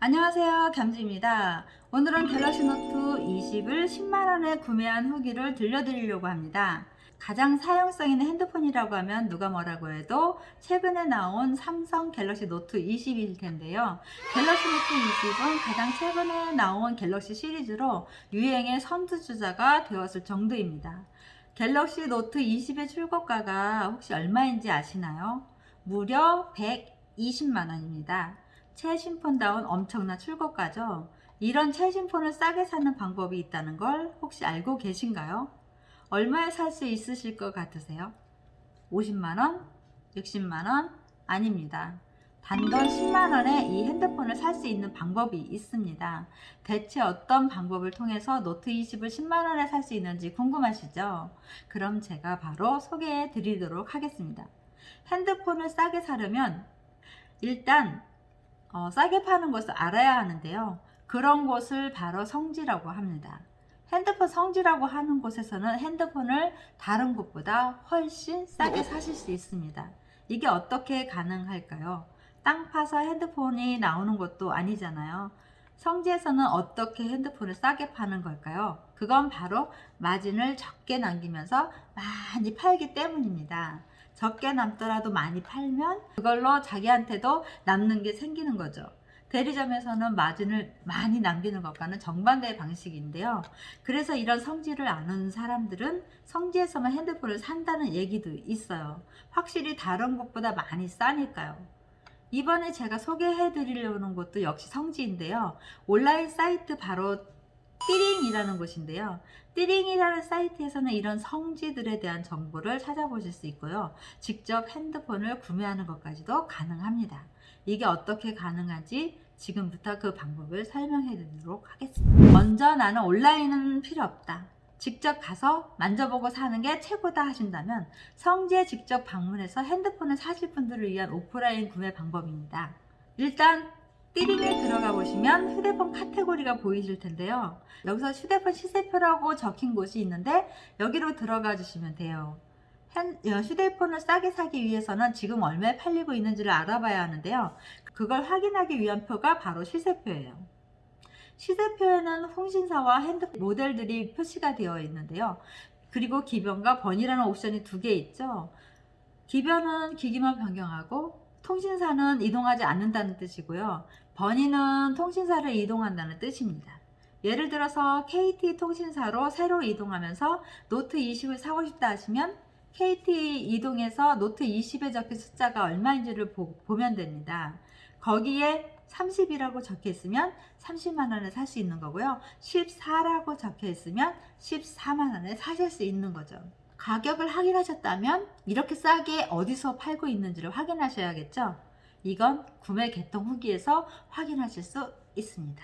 안녕하세요. 겸지입니다. 오늘은 갤럭시 노트 20을 10만원에 구매한 후기를 들려드리려고 합니다. 가장 사용성 있는 핸드폰이라고 하면 누가 뭐라고 해도 최근에 나온 삼성 갤럭시 노트 20일 텐데요. 갤럭시 노트 20은 가장 최근에 나온 갤럭시 시리즈로 유행의 선두주자가 되었을 정도입니다. 갤럭시 노트 20의 출고가가 혹시 얼마인지 아시나요? 무려 120만원입니다 최신폰다운 엄청난 출고가죠. 이런 최신폰을 싸게 사는 방법이 있다는 걸 혹시 알고 계신가요? 얼마에 살 수 있으실 것 같으세요? 50만원? 60만원? 아닙니다. 단돈 10만원에 이 핸드폰을 살 수 있는 방법이 있습니다. 대체 어떤 방법을 통해서 노트 20을 10만원에 살 수 있는지 궁금하시죠? 그럼 제가 바로 소개해 드리도록 하겠습니다. 핸드폰을 싸게 사려면 일단 어, 싸게 파는 것을 알아야 하는데요. 그런 곳을 바로 성지라고 합니다. 핸드폰 성지라고 하는 곳에서는 핸드폰을 다른 곳보다 훨씬 싸게 사실 수 있습니다. 이게 어떻게 가능할까요? 땅 파서 핸드폰이 나오는 것도 아니잖아요. 성지에서는 어떻게 핸드폰을 싸게 파는 걸까요? 그건 바로 마진을 적게 남기면서 많이 팔기 때문입니다. 적게 남더라도 많이 팔면 그걸로 자기한테도 남는 게 생기는 거죠. 대리점에서는 마진을 많이 남기는 것과는 정반대의 방식인데요. 그래서 이런 성질을 아는 사람들은 성지에서만 핸드폰을 산다는 얘기도 있어요. 확실히 다른 곳보다 많이 싸니까요. 이번에 제가 소개해 드리려는 곳도 역시 성지인데요. 온라인 사이트 바로 띠링이라는 곳인데요. 띠링이라는 사이트에서는 이런 성지들에 대한 정보를 찾아보실 수 있고요. 직접 핸드폰을 구매하는 것까지도 가능합니다. 이게 어떻게 가능한지 지금부터 그 방법을 설명해 드리도록 하겠습니다. 먼저 나는 온라인은 필요 없다. 직접 가서 만져보고 사는 게 최고다 하신다면 성지에 직접 방문해서 핸드폰을 사실 분들을 위한 오프라인 구매 방법입니다. 일단 띠링에 들어가 보시면 휴대폰 카테고리가 보이실 텐데요. 여기서 휴대폰 시세표라고 적힌 곳이 있는데 여기로 들어가 주시면 돼요. 어, 휴대폰을 싸게 사기 위해서는 지금 얼마에 팔리고 있는지를 알아봐야 하는데요. 그걸 확인하기 위한 표가 바로 시세표예요. 시세표에는 통신사와 핸드폰 모델들이 표시가 되어 있는데요. 그리고 기변과 번이라는 옵션이 두 개 있죠. 기변은 기기만 변경하고 통신사는 이동하지 않는다는 뜻이고요. 번이는 통신사를 이동한다는 뜻입니다. 예를 들어서 KT 통신사로 새로 이동하면서 노트 20을 사고 싶다 하시면 KT 이동해서 노트 20에 적힌 숫자가 얼마인지를 보면 됩니다. 거기에 30이라고 적혀 있으면 30만 원에 살 수 있는 거고요. 14라고 적혀 있으면 14만 원에 사실 수 있는 거죠. 가격을 확인하셨다면 이렇게 싸게 어디서 팔고 있는지를 확인하셔야겠죠. 이건 구매 개통 후기에서 확인하실 수 있습니다.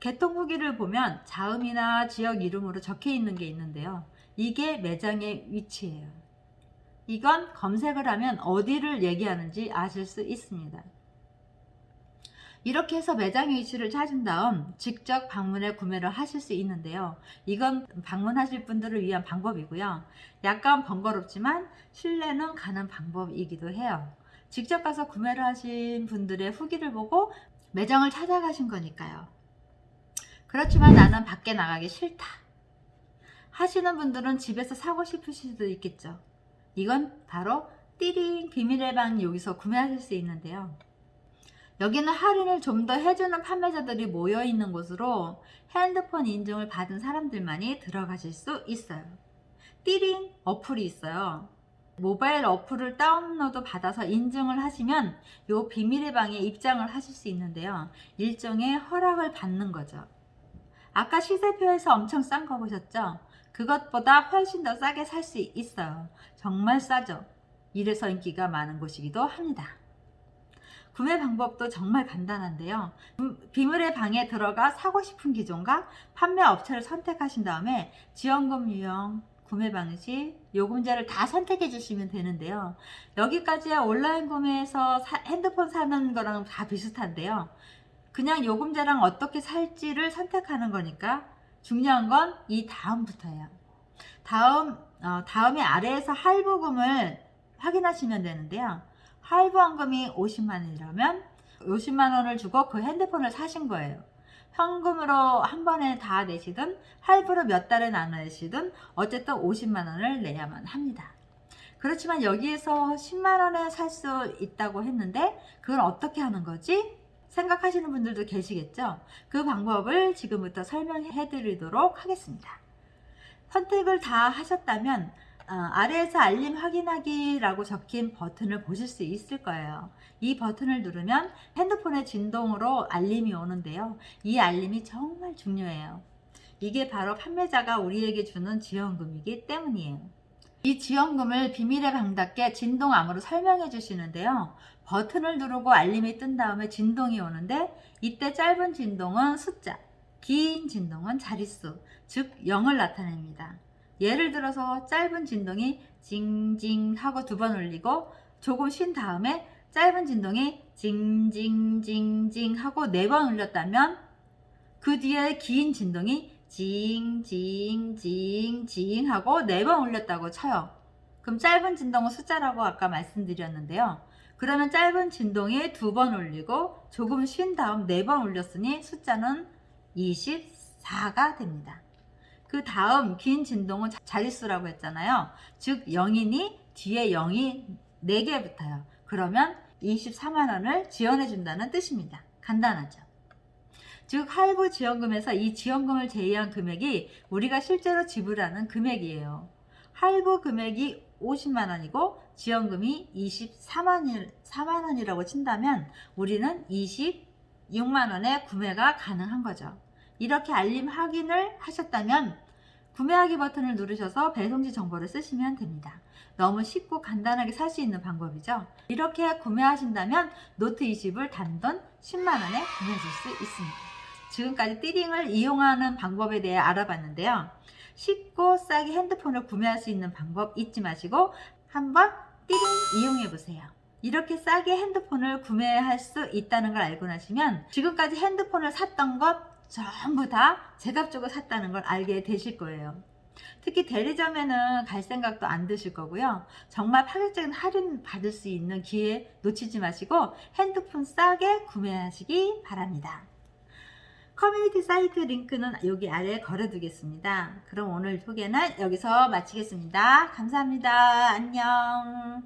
개통 후기를 보면 자음이나 지역 이름으로 적혀 있는 게 있는데요. 이게 매장의 위치예요. 이건 검색을 하면 어디를 얘기하는지 아실 수 있습니다. 이렇게 해서 매장의 위치를 찾은 다음 직접 방문해 구매를 하실 수 있는데요. 이건 방문하실 분들을 위한 방법이고요. 약간 번거롭지만 신뢰는 가는 방법이기도 해요. 직접 가서 구매를 하신 분들의 후기를 보고 매장을 찾아가신 거니까요. 그렇지만 나는 밖에 나가기 싫다. 하시는 분들은 집에서 사고 싶으실 수도 있겠죠. 이건 바로 띠링 비밀의 방 여기서 구매하실 수 있는데요. 여기는 할인을 좀 더 해주는 판매자들이 모여있는 곳으로 핸드폰 인증을 받은 사람들만이 들어가실 수 있어요. 띠링 어플이 있어요. 모바일 어플을 다운로드 받아서 인증을 하시면 이 비밀의 방에 입장을 하실 수 있는데요. 일종의 허락을 받는 거죠. 아까 시세표에서 엄청 싼 거 보셨죠? 그것보다 훨씬 더 싸게 살 수 있어요. 정말 싸죠? 이래서 인기가 많은 곳이기도 합니다. 구매 방법도 정말 간단한데요. 비밀의 방에 들어가 사고 싶은 기종과 판매 업체를 선택하신 다음에 지원금 유형, 구매 방식, 요금제를 다 선택해 주시면 되는데요. 여기까지야 온라인 구매에서 사, 핸드폰 사는 거랑 다 비슷한데요. 그냥 요금제랑 어떻게 살지를 선택하는 거니까 중요한 건 이 다음부터예요. 다음, 어, 다음에 아래에서 할부금을 확인하시면 되는데요. 할부원금이 50만원이라면 50만 원을 주고 그 핸드폰을 사신 거예요. 현금으로 한 번에 다 내시든 할부로 몇 달에 나눠 내시든 어쨌든 50만 원을 내야만 합니다. 그렇지만 여기에서 10만 원에 살 수 있다고 했는데 그걸 어떻게 하는 거지? 생각하시는 분들도 계시겠죠? 그 방법을 지금부터 설명해 드리도록 하겠습니다. 선택을 다 하셨다면 어, 아래에서 알림 확인하기라고 적힌 버튼을 보실 수 있을 거예요. 이 버튼을 누르면 핸드폰의 진동으로 알림이 오는데요. 이 알림이 정말 중요해요. 이게 바로 판매자가 우리에게 주는 지원금이기 때문이에요. 이 지원금을 비밀의 방답게 진동암으로 설명해 주시는데요. 버튼을 누르고 알림이 뜬 다음에 진동이 오는데 이때 짧은 진동은 숫자, 긴 진동은 자릿수, 즉 0을 나타냅니다. 예를 들어서 짧은 진동이 징징 하고 두 번 울리고 조금 쉰 다음에 짧은 진동이 징징징징 하고 네 번 울렸다면 그 뒤에 긴 진동이 징징징징 하고 네 번 울렸다고 쳐요. 그럼 짧은 진동은 숫자라고 아까 말씀드렸는데요. 그러면 짧은 진동이 두 번 울리고 조금 쉰 다음 네 번 울렸으니 숫자는 24가 됩니다. 그 다음 긴 진동은 자릿수라고 했잖아요. 즉 0이니 뒤에 0이 4개 붙어요. 그러면 24만원을 지원해 준다는 뜻입니다. 간단하죠. 즉 할부 지원금에서 이 지원금을 제외한 금액이 우리가 실제로 지불하는 금액이에요. 할부 금액이 50만 원이고 지원금이 24만 4만 원이라고 친다면 우리는 26만 원에 구매가 가능한 거죠. 이렇게 알림 확인을 하셨다면 구매하기 버튼을 누르셔서 배송지 정보를 쓰시면 됩니다. 너무 쉽고 간단하게 살 수 있는 방법이죠. 이렇게 구매하신다면 노트 20을 단돈 10만원에 구매하실 수 있습니다. 지금까지 띠링을 이용하는 방법에 대해 알아봤는데요. 쉽고 싸게 핸드폰을 구매할 수 있는 방법 잊지 마시고 한번 띠링 이용해 보세요. 이렇게 싸게 핸드폰을 구매할 수 있다는 걸 알고 나시면 지금까지 핸드폰을 샀던 것 전부 다 제값 주고 샀다는 걸 알게 되실 거예요. 특히 대리점에는 갈 생각도 안 드실 거고요. 정말 파격적인 할인 받을 수 있는 기회 놓치지 마시고 핸드폰 싸게 구매하시기 바랍니다. 커뮤니티 사이트 링크는 여기 아래에 걸어 두겠습니다. 그럼 오늘 소개는 여기서 마치겠습니다. 감사합니다. 안녕.